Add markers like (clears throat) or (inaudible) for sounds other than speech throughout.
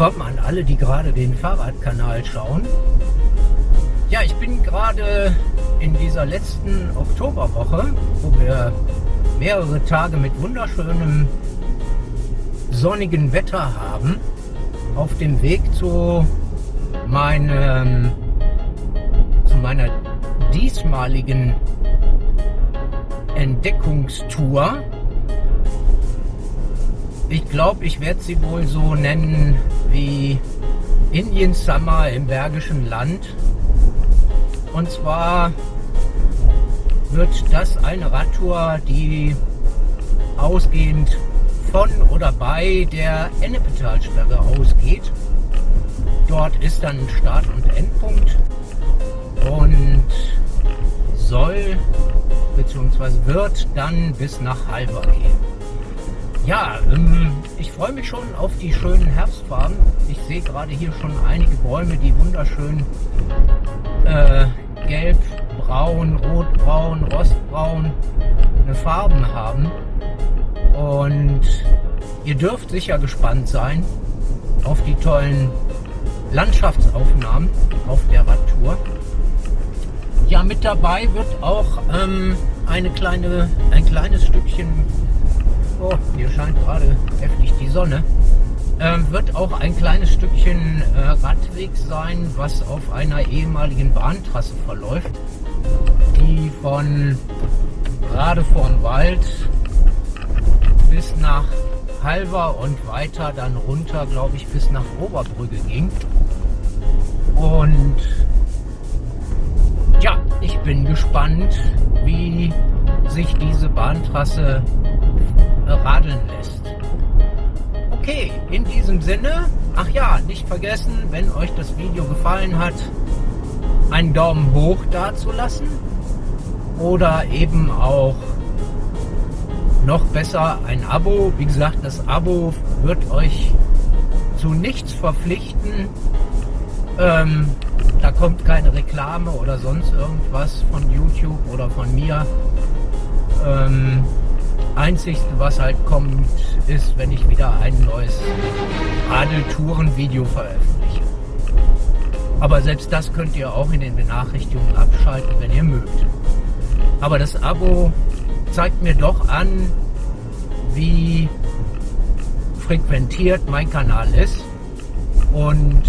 willkommen an alle, die gerade den Fahrradkanal schauen. Ja, ich bin gerade in dieser letzten Oktoberwoche, wo wir mehrere Tage mit wunderschönem sonnigen Wetter haben, auf dem Weg zu meinem zu meiner diesmaligen Entdeckungstour ich glaube, ich werde sie wohl so nennen wie Indian Summer im Bergischen Land. Und zwar wird das eine Radtour, die ausgehend von oder bei der Ennepetalsperre ausgeht. Dort ist dann Start- und Endpunkt und soll bzw. wird dann bis nach Halver gehen. Ja, ähm, ich freue mich schon auf die schönen Herbstfarben. Ich sehe gerade hier schon einige Bäume, die wunderschön äh, gelb, braun, rotbraun, rostbraun eine Farben haben. Und ihr dürft sicher gespannt sein auf die tollen Landschaftsaufnahmen auf der Radtour. Ja, mit dabei wird auch ähm, eine kleine, ein kleines Stückchen oh, hier scheint gerade heftig die Sonne, ähm, wird auch ein kleines Stückchen äh, Radweg sein, was auf einer ehemaligen Bahntrasse verläuft, die von gerade vorm Wald bis nach Halver und weiter dann runter, glaube ich, bis nach Oberbrügge ging. Und ja, ich bin gespannt, wie sich diese Bahntrasse radeln lässt. Okay, in diesem Sinne, ach ja, nicht vergessen, wenn euch das Video gefallen hat, einen Daumen hoch dazulassen oder eben auch noch besser ein Abo. Wie gesagt, das Abo wird euch zu nichts verpflichten. Ähm, da kommt keine Reklame oder sonst irgendwas von YouTube oder von mir. Ähm, Einzigste, was halt kommt, ist, wenn ich wieder ein neues Adeltouren-Video veröffentliche. Aber selbst das könnt ihr auch in den Benachrichtigungen abschalten, wenn ihr mögt. Aber das Abo zeigt mir doch an, wie frequentiert mein Kanal ist und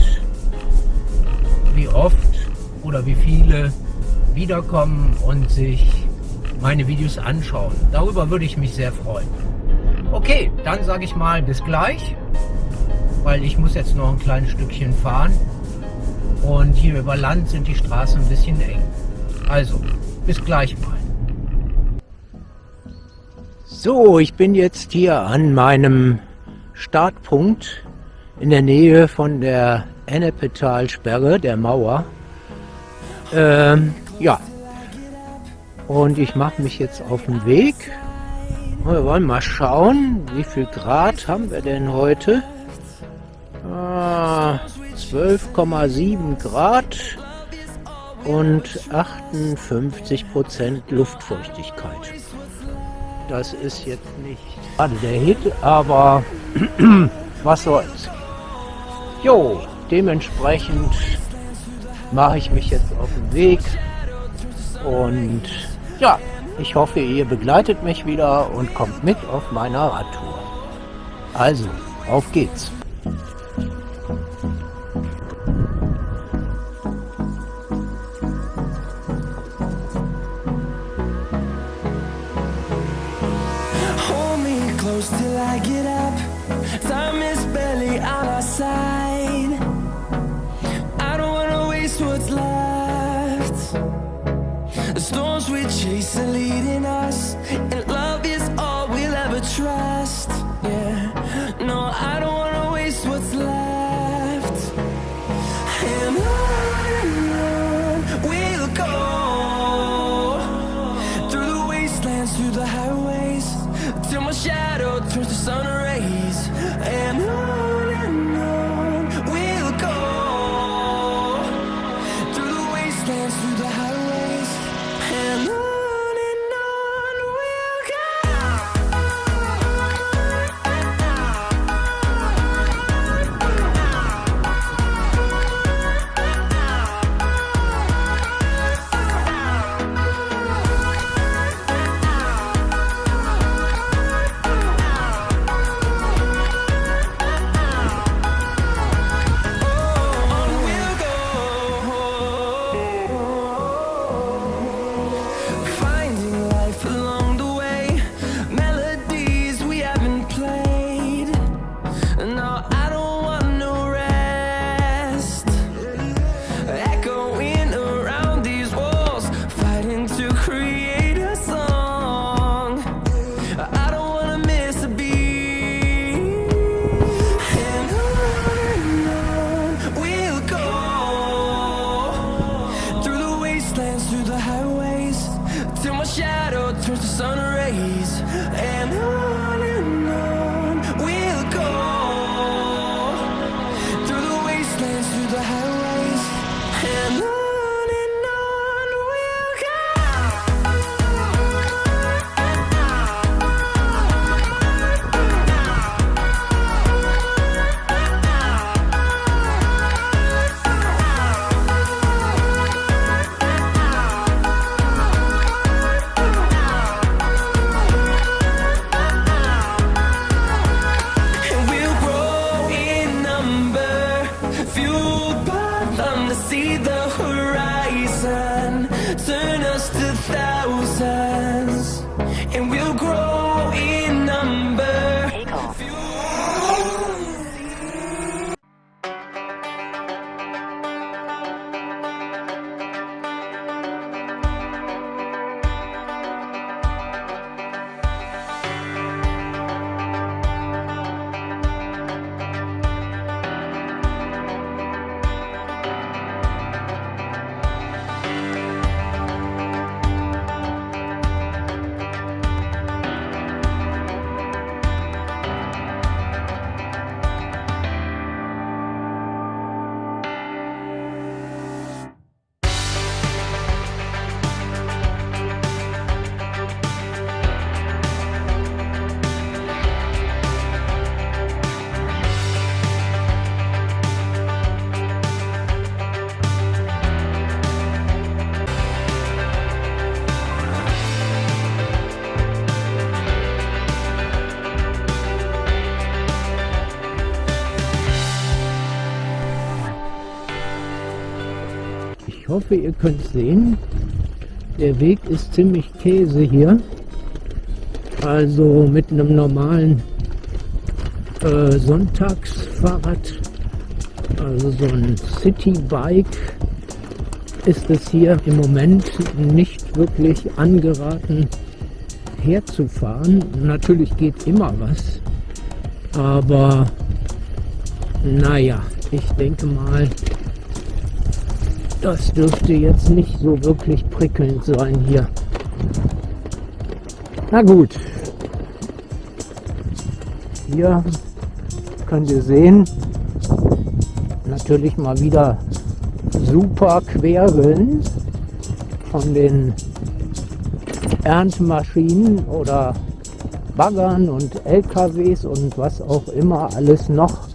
wie oft oder wie viele wiederkommen und sich meine Videos anschauen. Darüber würde ich mich sehr freuen. Okay, dann sage ich mal bis gleich, weil ich muss jetzt noch ein kleines Stückchen fahren. Und hier über Land sind die Straßen ein bisschen eng. Also, bis gleich mal. So, ich bin jetzt hier an meinem Startpunkt in der Nähe von der Ennepetalsperre, der Mauer. Ähm, ja, und ich mache mich jetzt auf den Weg. Wir wollen mal schauen, wie viel Grad haben wir denn heute? Ah, 12,7 Grad und 58 Prozent Luftfeuchtigkeit. Das ist jetzt nicht gerade der Hit, aber (clears throat) was soll's. Jo, dementsprechend mache ich mich jetzt auf den Weg und ja, ich hoffe, ihr begleitet mich wieder und kommt mit auf meiner Radtour. Also, auf geht's! and we'll grow hoffe, ihr könnt sehen. Der Weg ist ziemlich Käse hier. Also mit einem normalen äh, Sonntagsfahrrad, also so ein Citybike, ist es hier im Moment nicht wirklich angeraten herzufahren. Natürlich geht immer was, aber naja, ich denke mal, das dürfte jetzt nicht so wirklich prickelnd sein hier. Na gut. Hier könnt ihr sehen, natürlich mal wieder super Querwellen von den Erntemaschinen oder Baggern und LKWs und was auch immer alles noch.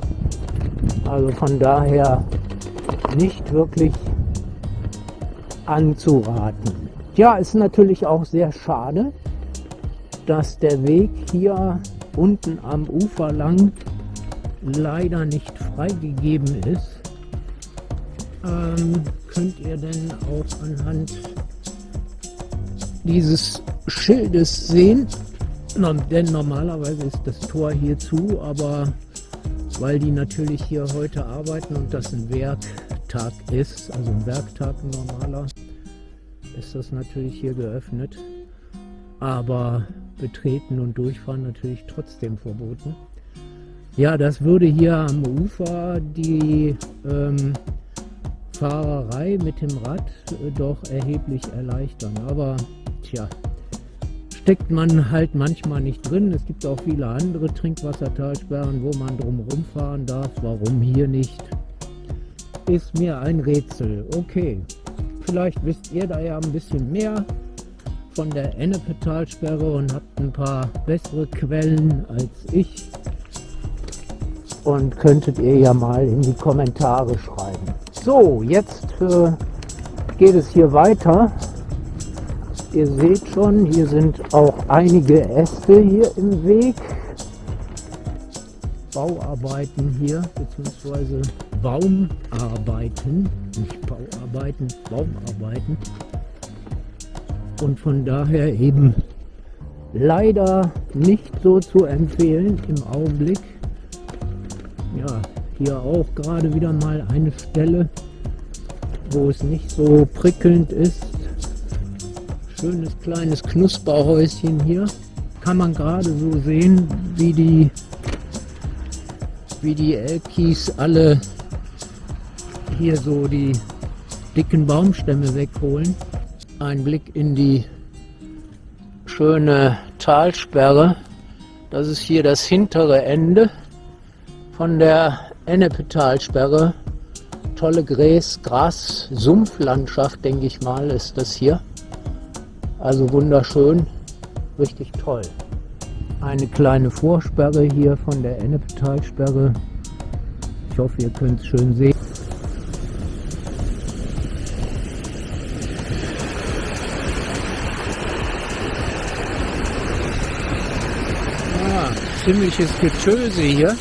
Also von daher nicht wirklich anzuraten. Ja, ist natürlich auch sehr schade, dass der Weg hier unten am Ufer lang leider nicht freigegeben ist. Ähm, könnt ihr denn auch anhand dieses Schildes sehen? Denn normalerweise ist das Tor hier zu, aber weil die natürlich hier heute arbeiten und das ein Werktag ist, also ein Werktag normaler, ist das natürlich hier geöffnet. Aber betreten und durchfahren natürlich trotzdem verboten. Ja, das würde hier am Ufer die ähm, Fahrerei mit dem Rad äh, doch erheblich erleichtern. Aber tja, steckt man halt manchmal nicht drin. Es gibt auch viele andere Trinkwassertalsperren, wo man drumherum fahren darf. Warum hier nicht? Ist mir ein Rätsel. Okay, vielleicht wisst ihr da ja ein bisschen mehr von der Ennepetalsperre und habt ein paar bessere Quellen als ich. Und könntet ihr ja mal in die Kommentare schreiben. So, jetzt äh, geht es hier weiter. Ihr seht schon, hier sind auch einige Äste hier im Weg. Bauarbeiten hier, beziehungsweise Baumarbeiten, nicht Bauarbeiten, Baumarbeiten und von daher eben leider nicht so zu empfehlen im Augenblick. Ja, hier auch gerade wieder mal eine Stelle, wo es nicht so prickelnd ist. Schönes kleines Knusperhäuschen hier. Kann man gerade so sehen, wie die, wie die Elkis alle hier so die dicken Baumstämme wegholen ein Blick in die schöne Talsperre. Das ist hier das hintere Ende von der Ennepe-Talsperre. Tolle Gräs, Gras, Sumpflandschaft, denke ich mal, ist das hier. Also wunderschön, richtig toll. Eine kleine Vorsperre hier von der Ennepe-Talsperre. Ich hoffe, ihr könnt es schön sehen. Ziemliches Getöse hier.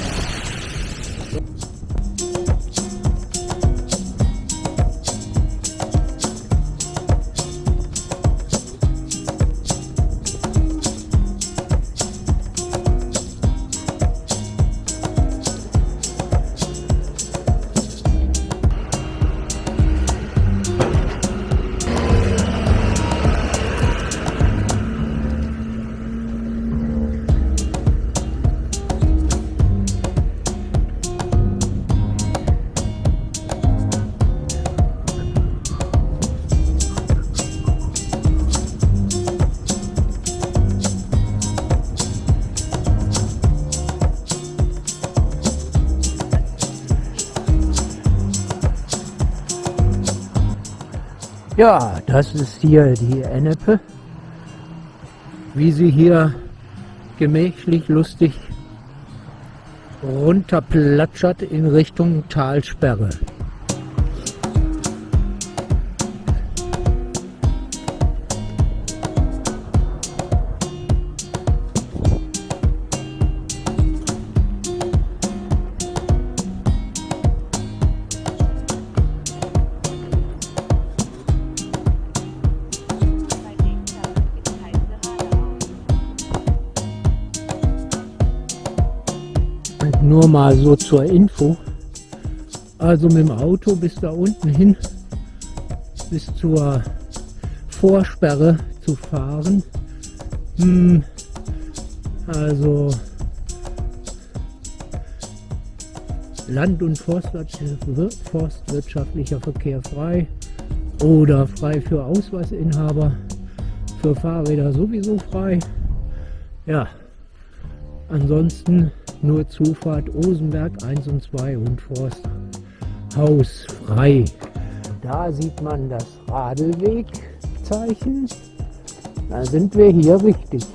Ja, das ist hier die Ennepe, wie sie hier gemächlich lustig runterplatschert in Richtung Talsperre. Nur mal so zur Info. Also mit dem Auto bis da unten hin, bis zur Vorsperre zu fahren. Hm, also Land- und Forstwirtschaftlicher Verkehr frei oder frei für Ausweisinhaber, für Fahrräder sowieso frei. Ja, ansonsten nur Zufahrt Osenberg 1 und 2 und Forsthaus frei. Da sieht man das Radlwegzeichen. Da sind wir hier richtig.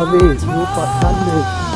Ein schöner Weg,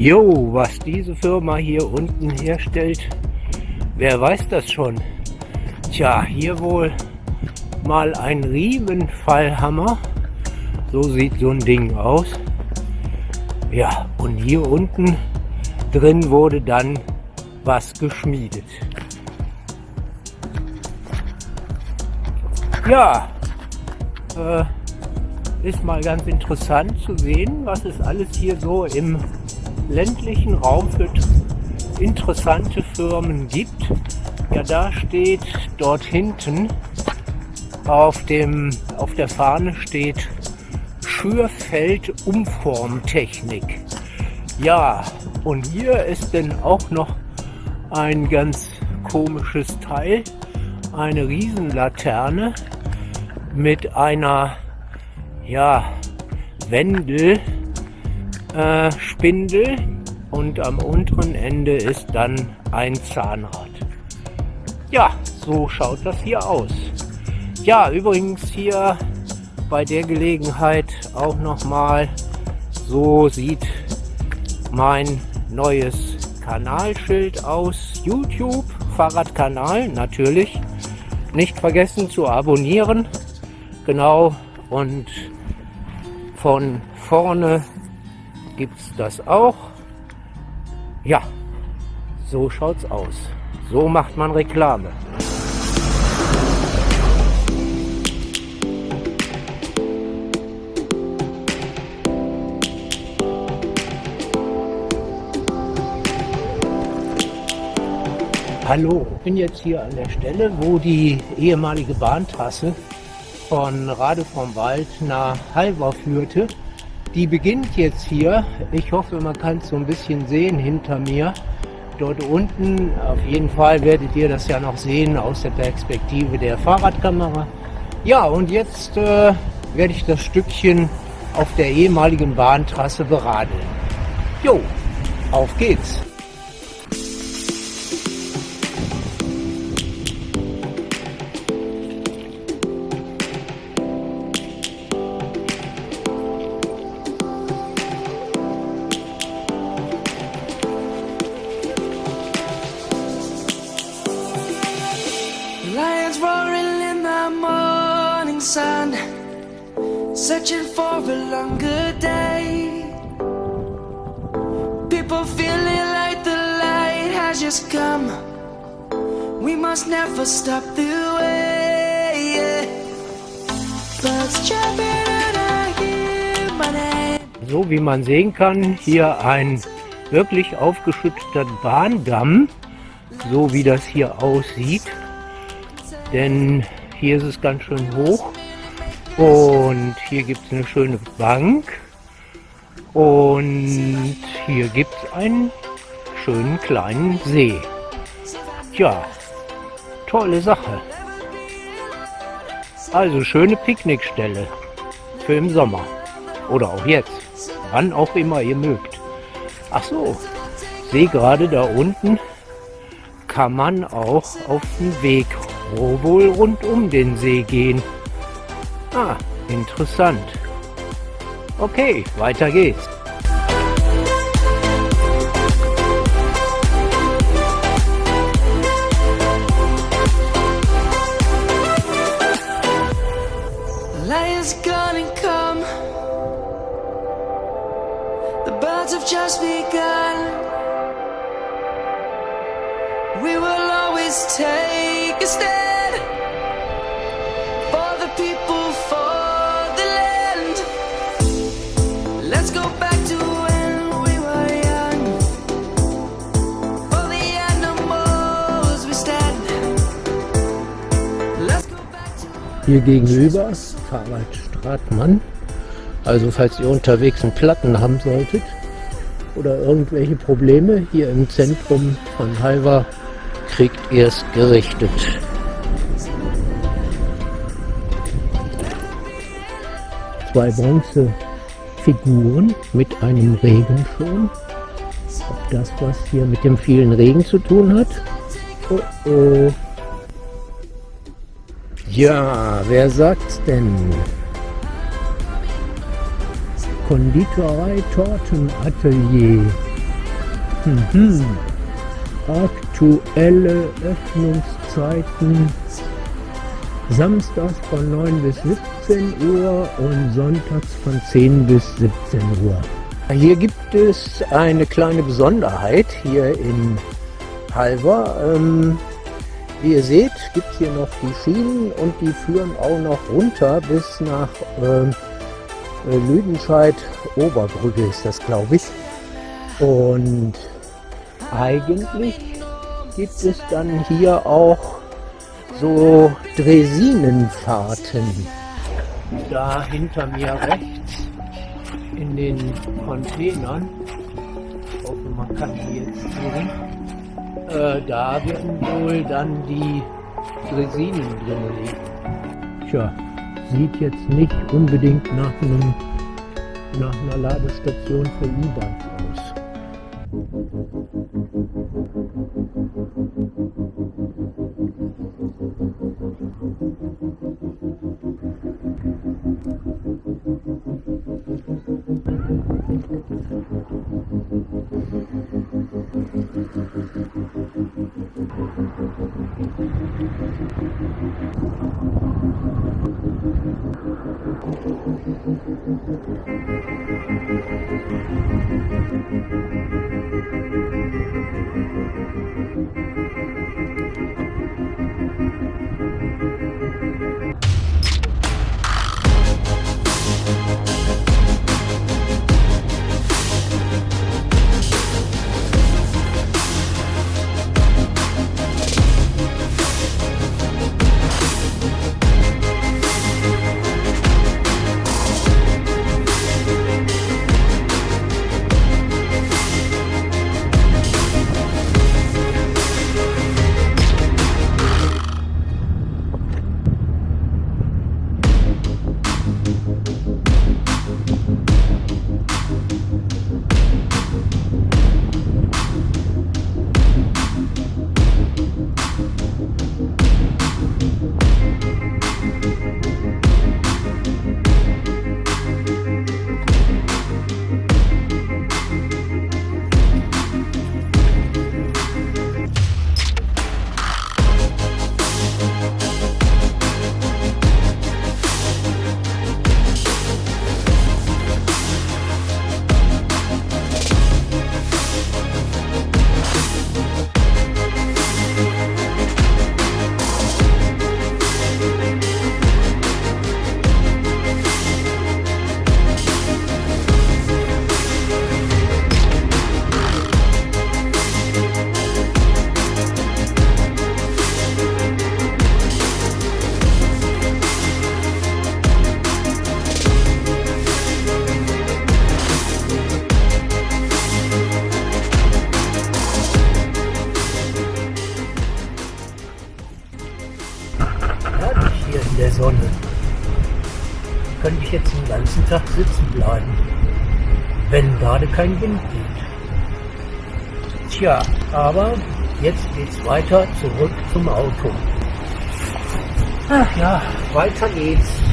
Jo, was diese Firma hier unten herstellt, wer weiß das schon. Tja, hier wohl mal ein Riemenfallhammer. So sieht so ein Ding aus. Ja, und hier unten drin wurde dann was geschmiedet. Ja, äh, ist mal ganz interessant zu sehen, was es alles hier so im ländlichen Raum für interessante Firmen gibt. Ja, da steht dort hinten Auf, dem, auf der Fahne steht Schürfeld Umformtechnik. Ja, und hier ist dann auch noch ein ganz komisches Teil. Eine Riesenlaterne mit einer ja, Wendelspindel äh, und am unteren Ende ist dann ein Zahnrad. Ja, so schaut das hier aus. Ja, übrigens hier bei der Gelegenheit auch nochmal, so sieht mein neues Kanalschild aus YouTube, Fahrradkanal natürlich. Nicht vergessen zu abonnieren. Genau, und von vorne gibt es das auch. Ja, so schaut's aus. So macht man Reklame. Hallo, ich bin jetzt hier an der Stelle, wo die ehemalige Bahntrasse von Rade vom Wald nach Halver führte. Die beginnt jetzt hier. Ich hoffe, man kann es so ein bisschen sehen hinter mir. Dort unten, auf jeden Fall werdet ihr das ja noch sehen aus der Perspektive der Fahrradkamera. Ja, und jetzt äh, werde ich das Stückchen auf der ehemaligen Bahntrasse beradeln. Jo, auf geht's! Wie man sehen kann, hier ein wirklich aufgeschütteter Bahndamm, so wie das hier aussieht. Denn hier ist es ganz schön hoch. Und hier gibt es eine schöne Bank. Und hier gibt es einen schönen kleinen See. Tja, tolle Sache. Also schöne Picknickstelle für im Sommer. Oder auch jetzt. Wann auch immer ihr mögt. Ach so, sehe gerade da unten kann man auch auf den Weg wohl rund um den See gehen. Ah, interessant. Okay, weiter geht's. Take a stand for the people, for the land. Let's go back to when we were young. For the animals we stand. Let's go back to Hier gegenüber Fahrrad Stratmann. Also falls ihr unterwegs einen Platten haben solltet oder irgendwelche Probleme hier im Zentrum von Halver kriegt ihr es gerichtet. Zwei Bronzefiguren mit einem Regenschirm. Ob das was hier mit dem vielen Regen zu tun hat? Oh oh. Ja, wer sagt's denn? Konditorei Tortenatelier. Mhm. Aktuelle Öffnungszeiten samstags von 9 bis 17 Uhr und sonntags von 10 bis 17 Uhr. Hier gibt es eine kleine Besonderheit hier in Halver. Ähm, wie ihr seht, gibt es hier noch die Schienen und die führen auch noch runter bis nach ähm, äh, Lüdenscheid Oberbrücke ist das glaube ich. Und eigentlich gibt es dann hier auch so Dresinenfahrten. Da hinter mir rechts in den Containern, ich hoffe man kann die jetzt sehen, äh, da werden wohl dann die Dresinen drin liegen. Tja, sieht jetzt nicht unbedingt nach, einem, nach einer Ladestation für E-Bikes aus. hier der Sonne. Könnte ich jetzt den ganzen Tag sitzen bleiben, wenn gerade kein Wind geht. Tja, aber jetzt geht's weiter zurück zum Auto. Ach ja, weiter geht's.